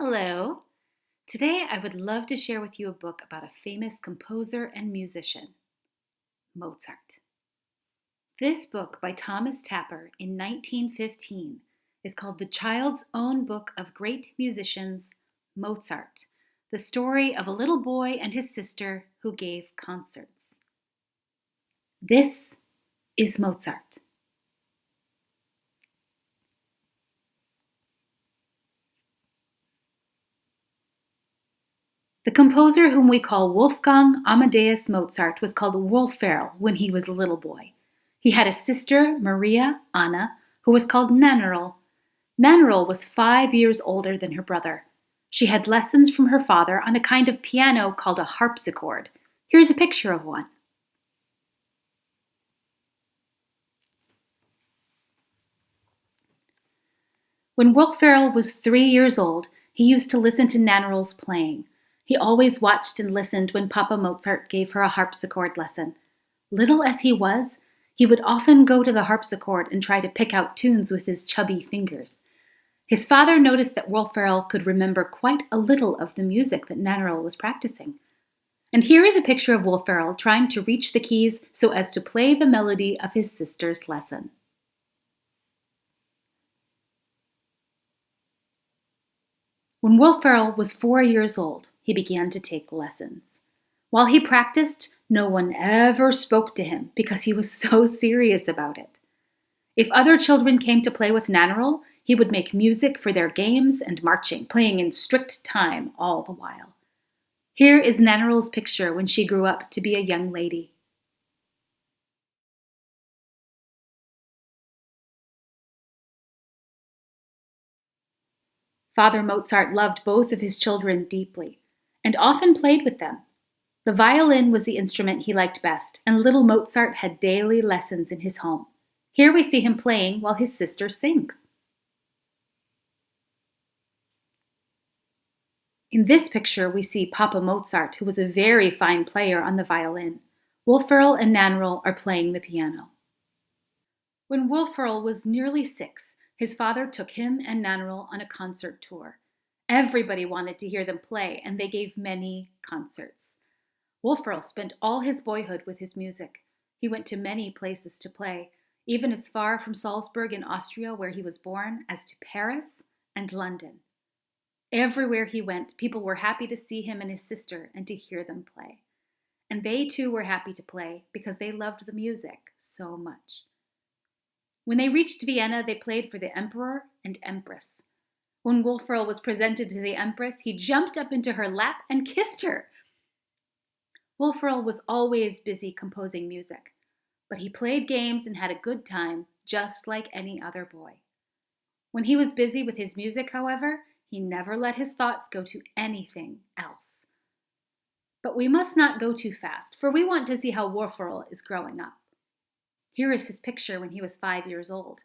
Hello. Today I would love to share with you a book about a famous composer and musician, Mozart. This book by Thomas Tapper in 1915 is called The Child's Own Book of Great Musicians, Mozart, the story of a little boy and his sister who gave concerts. This is Mozart. The composer whom we call Wolfgang Amadeus Mozart was called Wolferl when he was a little boy. He had a sister, Maria Anna, who was called Nannerl. Nannerl was five years older than her brother. She had lessons from her father on a kind of piano called a harpsichord. Here's a picture of one. When Wolferl was three years old, he used to listen to Nannerl's playing. He always watched and listened when Papa Mozart gave her a harpsichord lesson. Little as he was, he would often go to the harpsichord and try to pick out tunes with his chubby fingers. His father noticed that Wolferl could remember quite a little of the music that Nannerl was practicing. And here is a picture of Wolferl trying to reach the keys so as to play the melody of his sister's lesson. When Wolferl was four years old, he began to take lessons. While he practiced, no one ever spoke to him because he was so serious about it. If other children came to play with Nannerl, he would make music for their games and marching, playing in strict time all the while. Here is Nannerl's picture when she grew up to be a young lady. Father Mozart loved both of his children deeply and often played with them. The violin was the instrument he liked best, and little Mozart had daily lessons in his home. Here we see him playing while his sister sings. In this picture, we see Papa Mozart, who was a very fine player on the violin. Wolferl and Nannerl are playing the piano. When Wolferl was nearly six, his father took him and Nannerl on a concert tour. Everybody wanted to hear them play, and they gave many concerts. Wolferl spent all his boyhood with his music. He went to many places to play, even as far from Salzburg in Austria, where he was born, as to Paris and London. Everywhere he went, people were happy to see him and his sister and to hear them play. And they too were happy to play because they loved the music so much. When they reached Vienna, they played for the emperor and empress. When Wolferl was presented to the empress, he jumped up into her lap and kissed her. Wolferl was always busy composing music, but he played games and had a good time, just like any other boy. When he was busy with his music, however, he never let his thoughts go to anything else. But we must not go too fast, for we want to see how Wolferl is growing up. Here is his picture when he was five years old.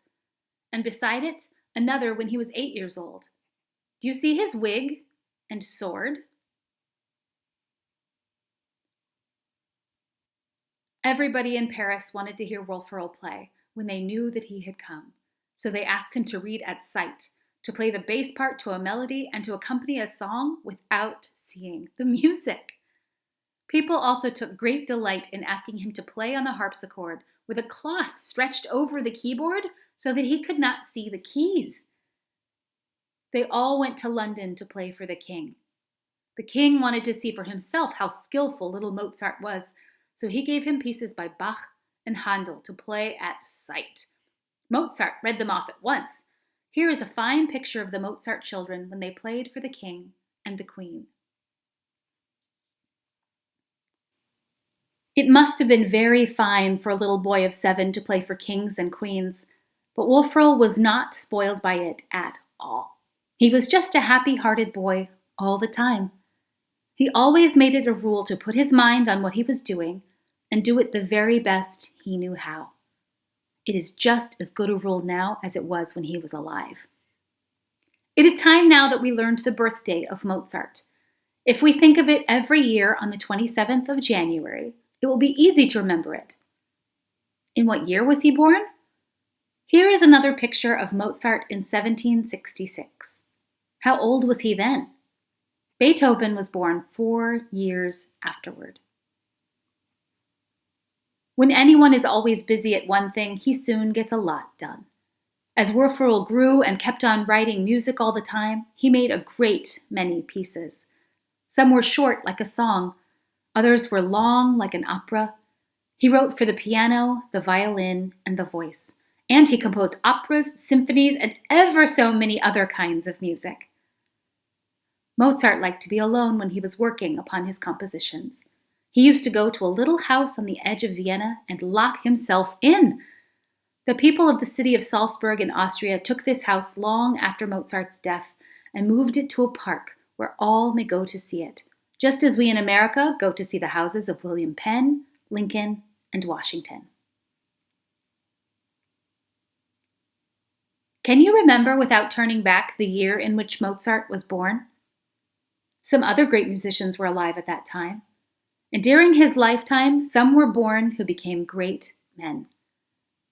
And beside it, another when he was eight years old. Do you see his wig and sword? Everybody in Paris wanted to hear Wolferl play when they knew that he had come. So they asked him to read at sight, to play the bass part to a melody, and to accompany a song without seeing the music. People also took great delight in asking him to play on the harpsichord with a cloth stretched over the keyboard so that he could not see the keys. They all went to London to play for the king. The king wanted to see for himself how skillful little Mozart was, so he gave him pieces by Bach and Handel to play at sight. Mozart read them off at once. Here is a fine picture of the Mozart children when they played for the king and the queen. It must have been very fine for a little boy of seven to play for kings and queens, but Wolferl was not spoiled by it at all. He was just a happy-hearted boy all the time. He always made it a rule to put his mind on what he was doing and do it the very best he knew how. It is just as good a rule now as it was when he was alive. It is time now that we learned the birthday of Mozart. If we think of it every year on the 27th of January, it will be easy to remember it. In what year was he born? Here is another picture of Mozart in 1766. How old was he then? Beethoven was born four years afterward. When anyone is always busy at one thing, he soon gets a lot done. As Wolferl grew and kept on writing music all the time, he made a great many pieces. Some were short, like a song, others were long, like an opera. He wrote for the piano, the violin, and the voice. And he composed operas, symphonies, and ever so many other kinds of music. Mozart liked to be alone when he was working upon his compositions. He used to go to a little house on the edge of Vienna and lock himself in. The people of the city of Salzburg in Austria took this house long after Mozart's death and moved it to a park where all may go to see it, just as we in America go to see the houses of William Penn, Lincoln, and Washington. Can you remember without turning back the year in which Mozart was born? Some other great musicians were alive at that time. And during his lifetime, some were born who became great men.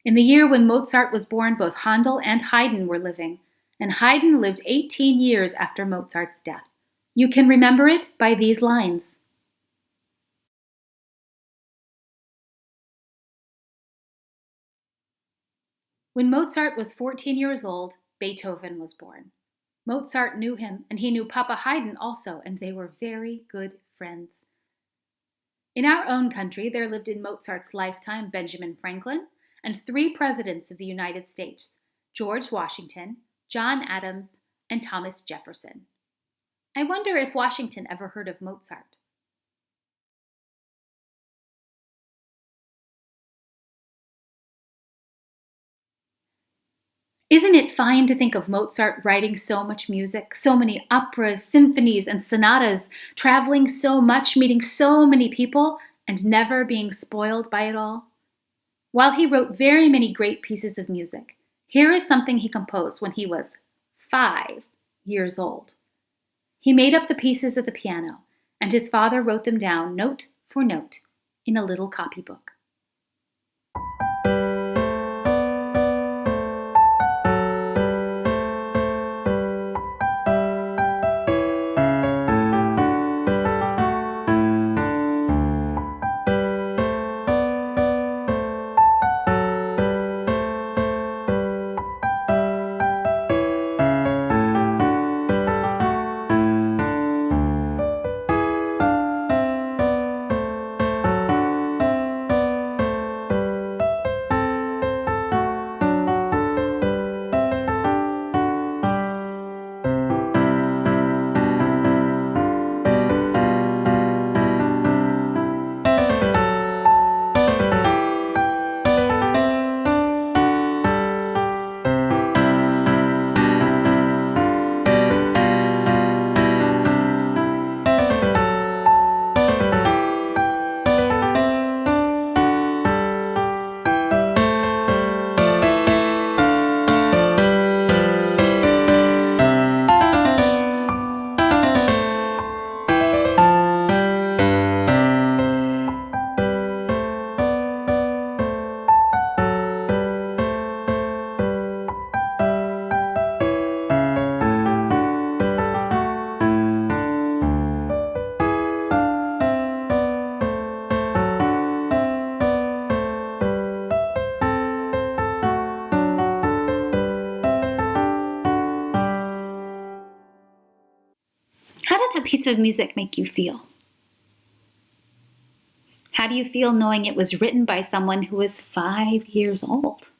In the year when Mozart was born, both Handel and Haydn were living, and Haydn lived 18 years after Mozart's death. You can remember it by these lines. When Mozart was 14 years old, Beethoven was born. Mozart knew him, and he knew Papa Haydn also, and they were very good friends. In our own country, there lived in Mozart's lifetime Benjamin Franklin and three presidents of the United States George Washington, John Adams, and Thomas Jefferson. I wonder if Washington ever heard of Mozart. Isn't it fine to think of Mozart writing so much music, so many operas, symphonies, and sonatas, traveling so much, meeting so many people, and never being spoiled by it all? While he wrote very many great pieces of music, here is something he composed when he was five years old. He made up the pieces of the piano, and his father wrote them down note for note in a little copybook. That piece of music make you feel? How do you feel knowing it was written by someone who was five years old?